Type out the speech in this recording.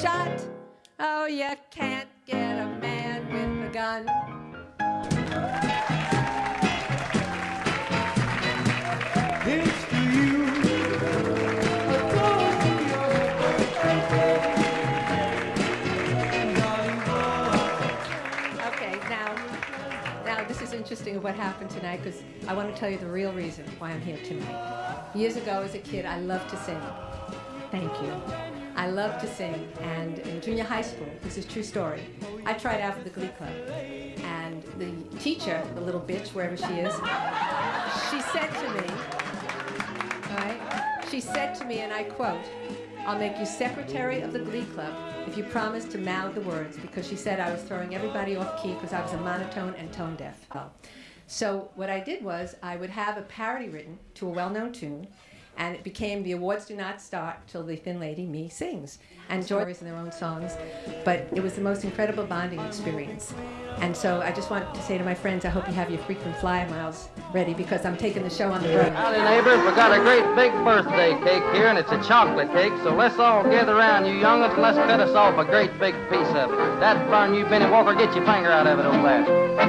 shot. Oh, you can't get a man with a gun. It's to you. Okay, now, now this is interesting of what happened tonight because I want to tell you the real reason why I'm here tonight. Years ago, as a kid, I loved to sing. Thank you. I love to sing, and in junior high school, this is true story. I tried out for the Glee Club, and the teacher, the little bitch, wherever she is, she said to me, she said to me, and I quote, I'll make you secretary of the Glee Club if you promise to mouth the words, because she said I was throwing everybody off key because I was a monotone and tone deaf. So what I did was I would have a parody written to a well-known tune, and it became the awards do not start till the thin lady me sings and joys in their own songs but it was the most incredible bonding experience and so i just want to say to my friends i hope you have your frequent flyer miles ready because i'm taking the show on the road Howdy, neighbors. We got a great big birthday cake here, and it's a chocolate cake. So let's all gather around, you young'uns, let's cut us off a great big piece of it. That burn you, Benny Walker, get your finger out of it over there.